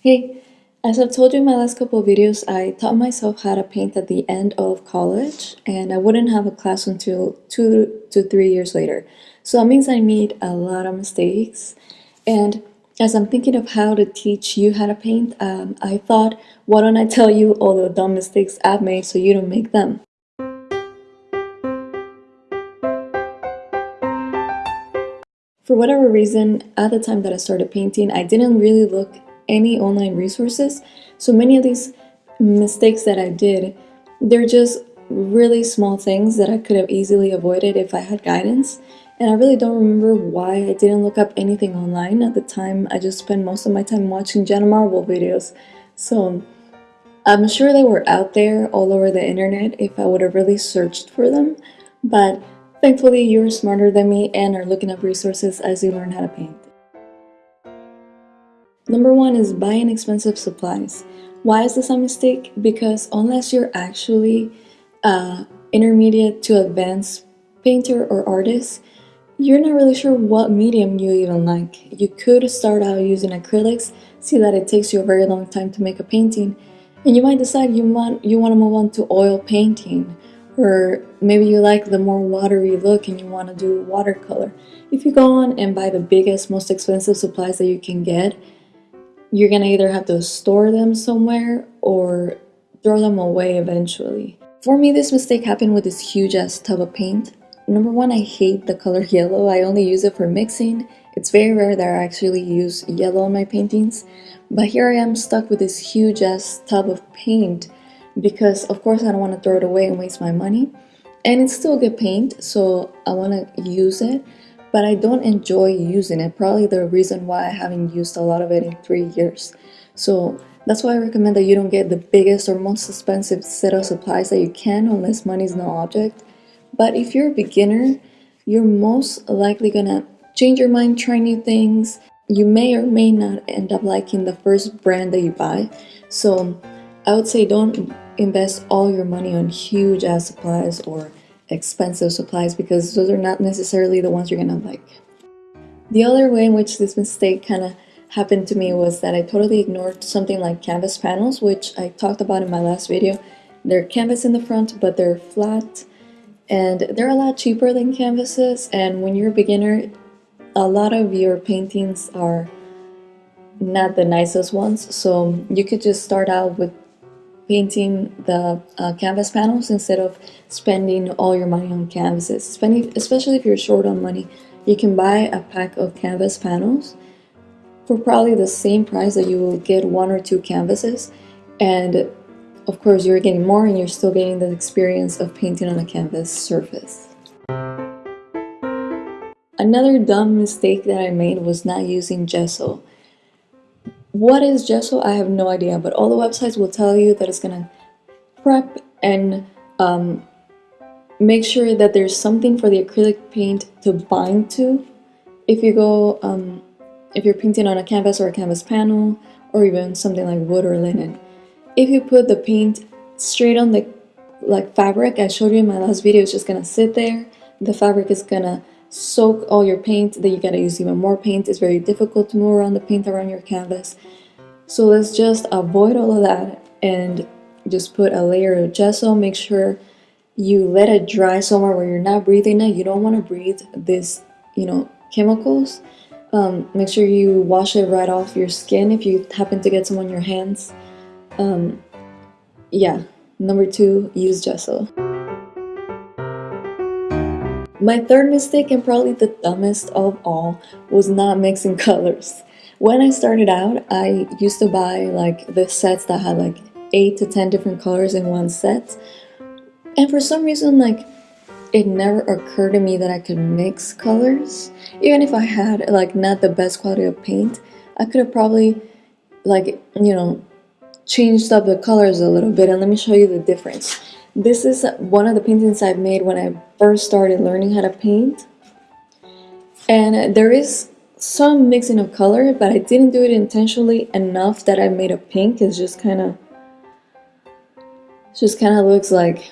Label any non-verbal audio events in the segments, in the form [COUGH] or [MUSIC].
Hey, as I've told you in my last couple of videos, I taught myself how to paint at the end of college and I wouldn't have a class until two to three years later. So that means I made a lot of mistakes and as I'm thinking of how to teach you how to paint, um, I thought, why don't I tell you all the dumb mistakes I've made so you don't make them. For whatever reason, at the time that I started painting, I didn't really look any online resources. So many of these mistakes that I did, they're just really small things that I could have easily avoided if I had guidance. And I really don't remember why I didn't look up anything online. At the time, I just spent most of my time watching Jenna Marble videos. So I'm sure they were out there all over the internet if I would have really searched for them. But thankfully, you're smarter than me and are looking up resources as you learn how to paint. Number one is buying expensive supplies. Why is this a mistake? Because unless you're actually uh, intermediate to advanced painter or artist, you're not really sure what medium you even like. You could start out using acrylics, see that it takes you a very long time to make a painting, and you might decide you want you want to move on to oil painting, or maybe you like the more watery look and you want to do watercolor. If you go on and buy the biggest, most expensive supplies that you can get, you're gonna either have to store them somewhere or throw them away eventually. For me, this mistake happened with this huge ass tub of paint. Number one, I hate the color [LAUGHS] yellow. I only use it for mixing. It's very rare that I actually use yellow in my paintings. But here I am stuck with this huge ass tub of paint because of course I don't want to throw it away and waste my money. And it's still good paint, so I want to use it but I don't enjoy using it. Probably the reason why I haven't used a lot of it in three years. So that's why I recommend that you don't get the biggest or most expensive set of supplies that you can unless money is no object. But if you're a beginner, you're most likely gonna change your mind, try new things. You may or may not end up liking the first brand that you buy. So I would say don't invest all your money on huge ass supplies or expensive supplies because those are not necessarily the ones you're gonna like. The other way in which this mistake kind of happened to me was that I totally ignored something like canvas panels, which I talked about in my last video. They're canvas in the front, but they're flat and they're a lot cheaper than canvases. And when you're a beginner, a lot of your paintings are not the nicest ones. So you could just start out with painting the uh, canvas panels instead of spending all your money on canvases. Spending, especially if you're short on money, you can buy a pack of canvas panels for probably the same price that you will get one or two canvases. And of course, you're getting more and you're still getting the experience of painting on a canvas surface. Another dumb mistake that I made was not using gesso. What is gesso? I have no idea, but all the websites will tell you that it's gonna prep and um, make sure that there's something for the acrylic paint to bind to. If you go, um, if you're painting on a canvas or a canvas panel, or even something like wood or linen. If you put the paint straight on the like fabric, I showed you in my last video, it's just gonna sit there. The fabric is gonna soak all your paint, then you gotta use even more paint. It's very difficult to move around the paint around your canvas. So let's just avoid all of that and just put a layer of gesso. Make sure you let it dry somewhere where you're not breathing it. You don't want to breathe this, you know, chemicals. Um, make sure you wash it right off your skin if you happen to get some on your hands. Um, yeah, number two, use gesso. My third mistake and probably the dumbest of all was not mixing [LAUGHS] colors. When I started out, I used to buy like the sets that had like 8 to 10 different colors in one set. And for some reason, like, it never occurred to me that I could mix colors. Even if I had like not the best quality of paint, I could have probably like, you know, changed up the colors a little bit and let me show you the difference. This is one of the paintings I've made when I first started learning how to paint. And there is some mixing of color, but I didn't do it intentionally enough that I made a pink. It's just kind of, just kind of looks like,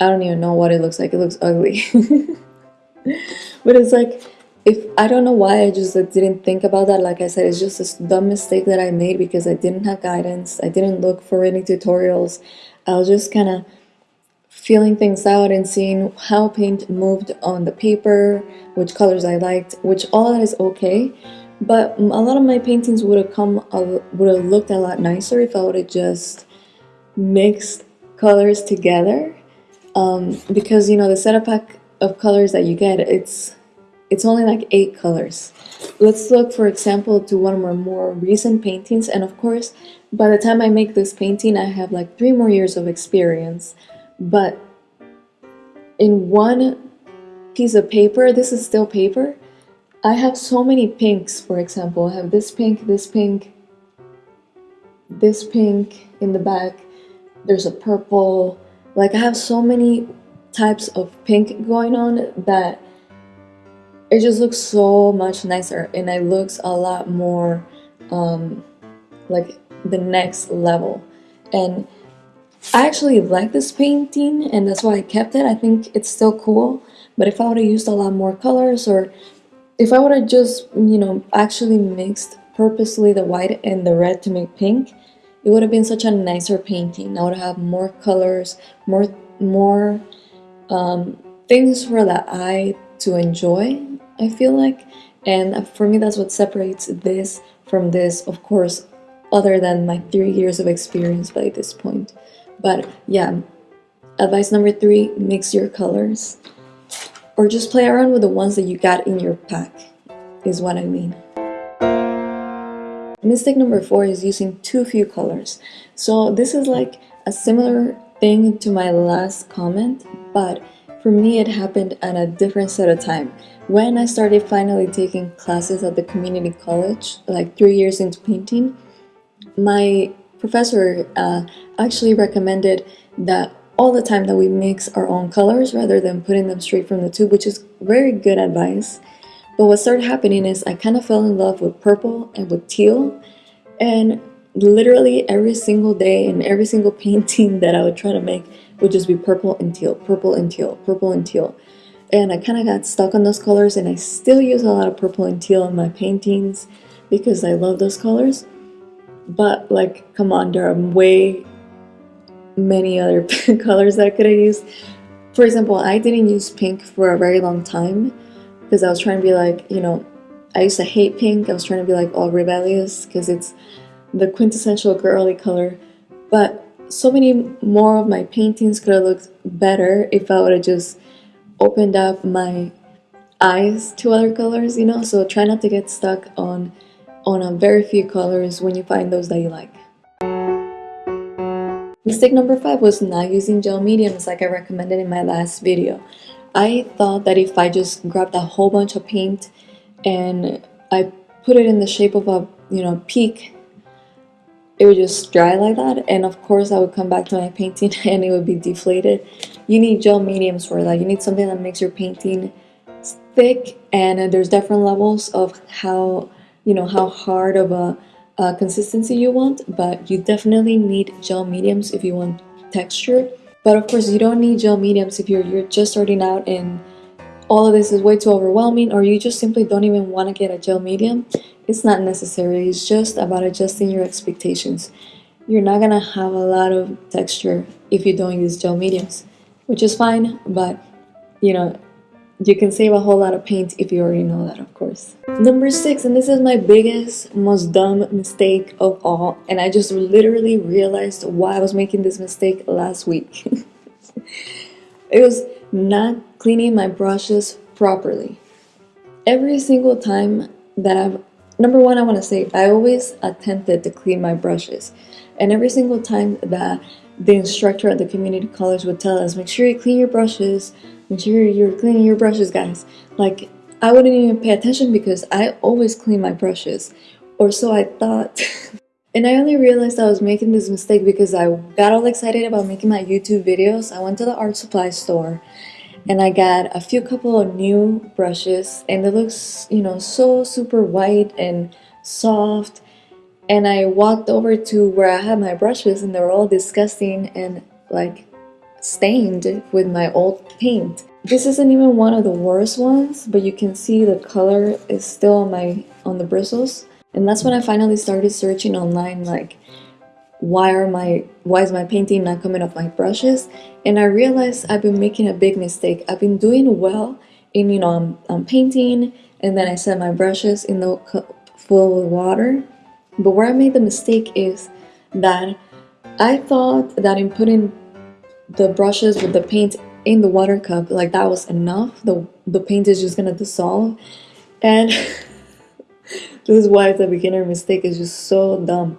I don't even know what it looks like. It looks ugly. [LAUGHS] but it's like, if I don't know why I just like, didn't think about that. Like I said it's just this dumb mistake that I made because I didn't have guidance. I didn't look for any tutorials. I was just kind of feeling things out and seeing how paint moved on the paper which colors I liked which all that is okay. But a lot of my paintings would have come would have looked a lot nicer if I would have just mixed colors together. Um, because you know the setup pack of colors that you get it's it's only like eight colors. Let's look, for example, to one of my more recent paintings. And of course, by the time I make this painting, I have like three more years of experience. But in one piece of paper, this is still paper, I have so many pinks, for example. I have this pink, this pink, this pink in the back. There's a purple. Like I have so many types of pink going on that it just looks so much nicer and it looks a lot more um, like the next level. And I actually like this painting and that's why I kept it. I think it's still cool but if I would have used a lot more colors or if I would have just you know actually mixed purposely the white and the red to make pink it would have been such a nicer painting. I would have more colors more more um, things for the eye to enjoy I feel like. And for me, that's what separates this from this, of course, other than my three years of experience by this point. But yeah, advice number three, mix your colors. Or just play around with the ones that you got in your pack, is what I mean. Mistake number four is using too few colors. So this is like a similar thing to my last comment, but for me, it happened at a different set of time. When I started finally taking classes at the community college, like three years into painting, my professor uh, actually recommended that all the time that we mix our own colors rather than putting them straight from the tube, which is very good advice. But what started happening is I kind of fell in love with purple and with teal, and literally every single day and every single painting that I would try to make would just be purple and teal, purple and teal, purple and teal. And I kind of got stuck on those colors and I still use a lot of purple and teal in my paintings because I love those colors. But like, come on, there are way many other [LAUGHS] colors that I could have used. For example, I didn't use pink for a very long time because I was trying to be like, you know, I used to hate pink. I was trying to be like all rebellious because it's the quintessential girly color. But so many more of my paintings could have looked better if I would have just opened up my eyes to other colors, you know? So try not to get stuck on on a very few colors when you find those that you like. Mistake number five was not using gel mediums like I recommended in my last video. I thought that if I just grabbed a whole bunch of paint and I put it in the shape of a, you know, peak it would just dry like that and of course I would come back to my painting [LAUGHS] and it would be deflated. You need gel mediums for that you need something that makes your painting thick and uh, there's different levels of how you know how hard of a, a consistency you want but you definitely need gel mediums if you want texture. But of course you don't need gel mediums if you're, you're just starting out and all of this is way too overwhelming or you just simply don't even want to get a gel medium it's not necessary. It's just about adjusting your expectations. You're not gonna have a lot of texture if you don't use gel mediums, which is fine, but you know, you can save a whole lot of paint if you already know that, of course. Number six, and this is my biggest, most dumb mistake of all, and I just literally realized why I was making this mistake last week. [LAUGHS] it was not cleaning my brushes properly. Every single time that I've number one, I want to say I always attempted to clean my brushes. And every single time that the instructor at the community college would tell us, make sure you clean your brushes, make sure you're cleaning your brushes, guys. Like, I wouldn't even pay attention because I always clean my brushes. Or so I thought. [LAUGHS] and I only realized I was making this mistake because I got all excited about making my YouTube videos. I went to the art supply store and I got a few couple of new brushes and it looks you know so super white and soft and I walked over to where I had my brushes and they were all disgusting and like stained with my old paint this isn't even one of the worst ones, but you can see the color is still on my on the bristles. And that's when I finally started searching online like why are my why is my painting not coming off my brushes? And i realized i've been making a big mistake. I've been doing well in you know i'm, I'm painting and then i set my brushes in the cup full with water. But where i made the mistake is that i thought that in putting the brushes with the paint in the water cup like that was enough. The the paint is just gonna dissolve. And [LAUGHS] this is why the beginner mistake is just so dumb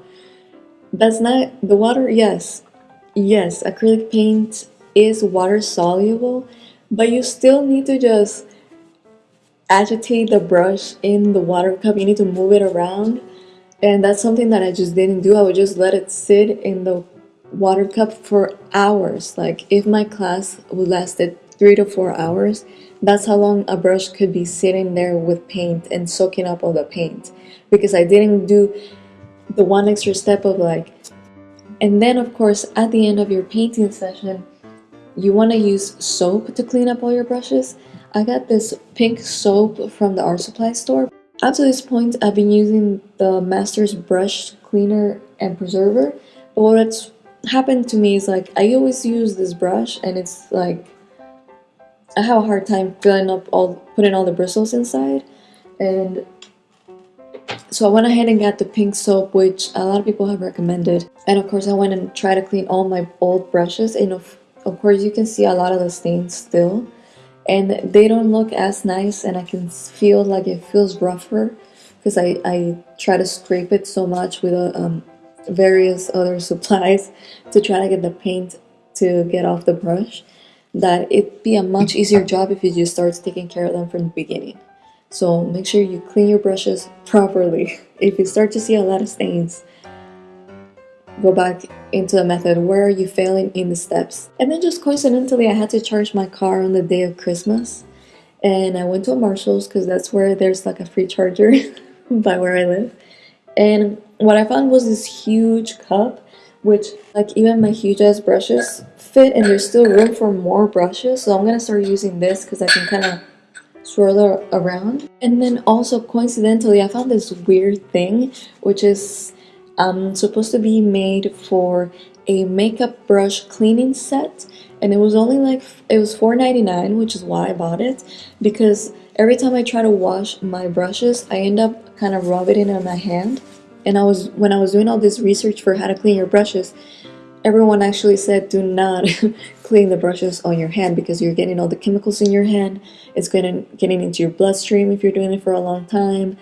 that's not the water, yes. Yes, acrylic paint is water soluble, but you still need to just agitate the brush in the water cup. You need to move it around. And that's something that I just didn't do. I would just let it sit in the water cup for hours. Like if my class would lasted three to four hours, that's how long a brush could be sitting there with paint and soaking up all the paint. Because I didn't do the one extra step of like and then of course at the end of your painting session you want to use soap to clean up all your brushes. I got this pink soap from the art supply store. Up to this point i've been using the masters brush cleaner and preserver but what's happened to me is like i always use this brush and it's like i have a hard time filling up all putting all the bristles inside and so I went ahead and got the pink soap, which a lot of people have recommended. And of course, I went and tried to clean all my old brushes. And of, of course, you can see a lot of the stains still. And they don't look as nice, and I can feel like it feels rougher because I, I try to scrape it so much with uh, um, various other [LAUGHS] supplies to try to get the paint to get off the brush that it'd be a much easier job if you just start taking care of them from the beginning. So make sure you clean your brushes properly. [LAUGHS] If you start to see a lot of stains, go back into the method. Where are you failing in the steps? And then just coincidentally, I had to charge my car on the day of Christmas. And I went to a Marshall's because that's where there's like a free charger [LAUGHS] by where I live. And what I found was this huge cup, which like even my huge ass brushes fit and there's still room for more brushes. So I'm gonna start using this because I can kind of swirl around. And then also coincidentally, I found this weird thing, which is um, supposed to be made for a makeup brush cleaning set. And it was only like, it was $4.99, which is why I bought it. Because every time I try to wash my brushes, I end up kind of rubbing it in my hand. And I was, when I was doing all this research for how to clean your brushes, everyone actually said do not [LAUGHS] clean the brushes on your hand because you're getting all the chemicals in your hand. It's getting, getting into your bloodstream if you're doing it for a long time.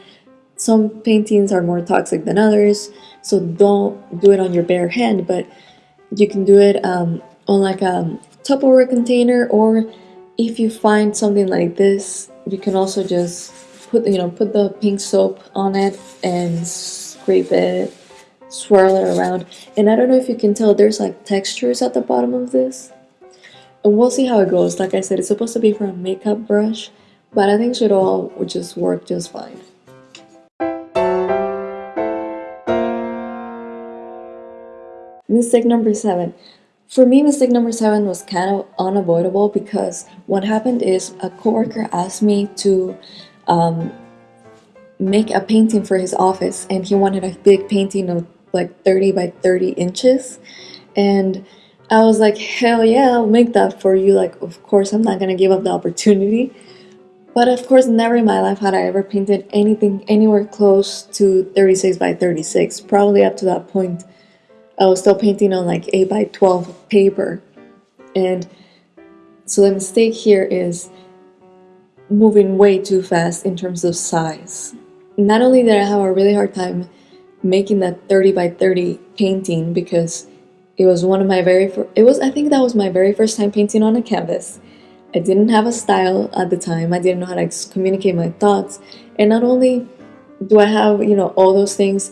Some paintings are more toxic than others, so don't do it on your bare hand, but you can do it um, on like a Tupperware container or if you find something like this, you can also just put, you know, put the pink soap on it and scrape it swirl it around. And I don't know if you can tell, there's like textures at the bottom of this. And we'll see how it goes. Like I said, it's supposed to be for a makeup brush, but I think it should all just work just fine. Mistake number seven. For me, mistake number seven was kind of unavoidable because what happened is a coworker asked me to um, make a painting for his office and he wanted a big painting of like 30 by 30 inches. And I was like hell yeah I'll make that for you. Like of course I'm not gonna give up the opportunity. But of course never in my life had I ever painted anything anywhere close to 36 by 36 probably up to that point I was still painting on like 8 by 12 paper. And so the mistake here is moving way too fast in terms of size. Not only did I have a really hard time making that 30 by 30 painting because it was one of my very first, it was, I think that was my very first time painting on a canvas. I didn't have a style at the time. I didn't know how to communicate my thoughts. And not only do I have, you know, all those things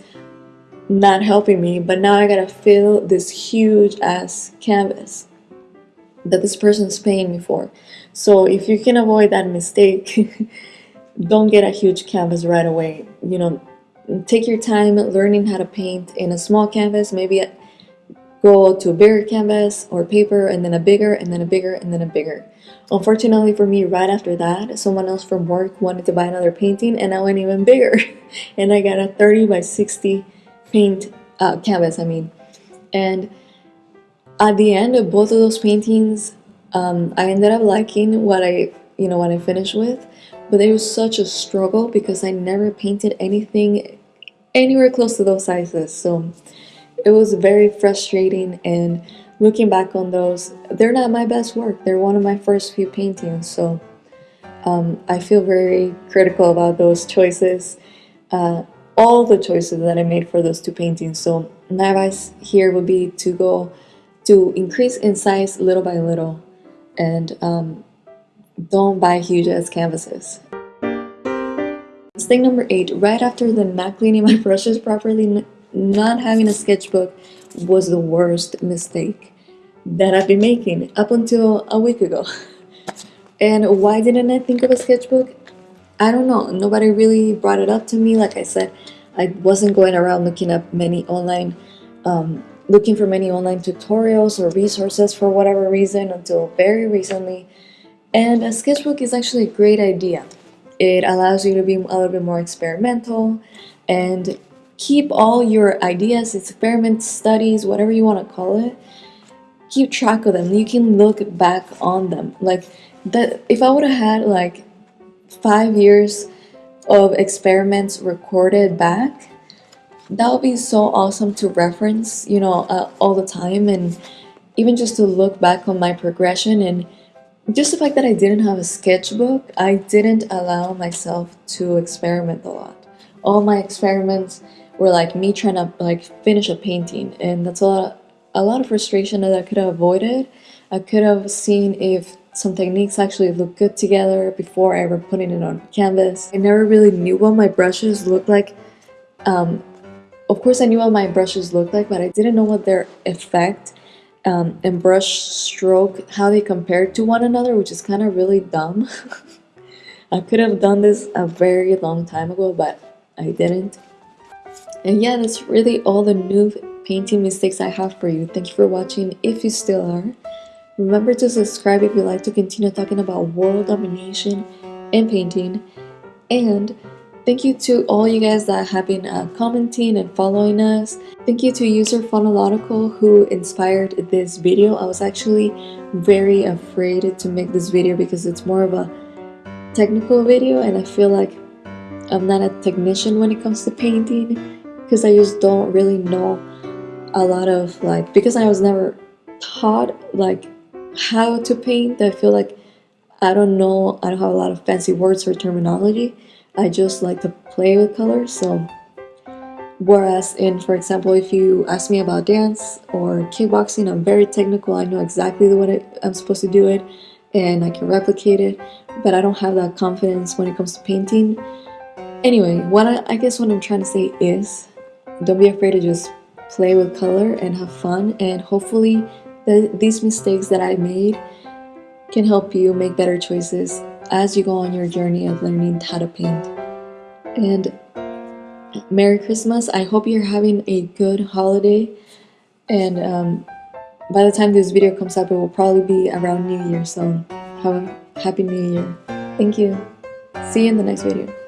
not helping me, but now I gotta fill this huge ass canvas that this person's paying me for. So if you can avoid that mistake, [LAUGHS] don't get a huge canvas right away. You know, take your time learning how to paint in a small canvas maybe go to a bigger canvas or paper and then a bigger and then a bigger and then a bigger. Unfortunately for me, right after that, someone else from work wanted to buy another painting and I went even bigger. [LAUGHS] and I got a 30 by 60 paint uh, canvas, I mean. And at the end of both of those paintings, um, I ended up liking what I, you know, what I finished with. But it was such a struggle because I never painted anything anywhere close to those sizes. So it was very frustrating and looking back on those, they're not my best work. They're one of my first few paintings. So um, I feel very critical about those choices. Uh, all the choices that I made for those two paintings. So my advice here would be to go to increase in size little by little and um, don't buy huge ass canvases. Mistake number eight, right after the not cleaning my [LAUGHS] brushes properly, not having a sketchbook was the worst mistake that I've been making up until a week ago. [LAUGHS] and why didn't I think of a sketchbook? I don't know. Nobody really brought it up to me. Like I said, I wasn't going around looking up many online, um, looking for many online tutorials or resources for whatever reason until very recently. And a sketchbook is actually a great idea. It allows you to be a little bit more experimental and keep all your ideas, experiments, studies, whatever you want to call it, keep track of them. You can look back on them. Like that if I would have had like five years of experiments recorded back, that would be so awesome to reference, you know, uh, all the time and even just to look back on my progression and just the fact that I didn't have a sketchbook, I didn't allow myself to experiment a lot. All my experiments were like me trying to like finish a painting and that's a lot a lot of frustration that I could have avoided. I could have seen if some techniques actually look good together before I ever putting it on canvas. I never really knew what my brushes looked like. Um, of course I knew what my brushes looked like, but I didn't know what their effect um, and brush stroke, how they compare to one another, which is kind of really dumb. [LAUGHS] I could have done this a very long time ago, but I didn't. And yeah, that's really all the new painting mistakes I have for you. Thank you for watching if you still are. Remember to subscribe if you'd like to continue talking about world domination and painting. And thank you to all you guys that have been uh, commenting and following us. Thank you to user Phonological who inspired this video. I was actually very afraid to make this video because it's more of a technical video and I feel like I'm not a technician when it comes to painting because I just don't really know a lot of like because I was never taught like how to paint I feel like I don't know I don't have a lot of fancy words or terminology I just like to play with colors so. Whereas in for example if you ask me about dance or kickboxing I'm very technical. I know exactly the way I'm supposed to do it and I can replicate it but I don't have that confidence when it comes to painting. Anyway what I, I guess what I'm trying to say is don't be afraid to just play with color and have fun and hopefully the, these mistakes that I made can help you make better choices as you go on your journey of learning how to paint. And Merry Christmas. I hope you're having a good holiday and um, by the time this video comes up it will probably be around New Year so have a happy New Year. Thank you. See you in the next video.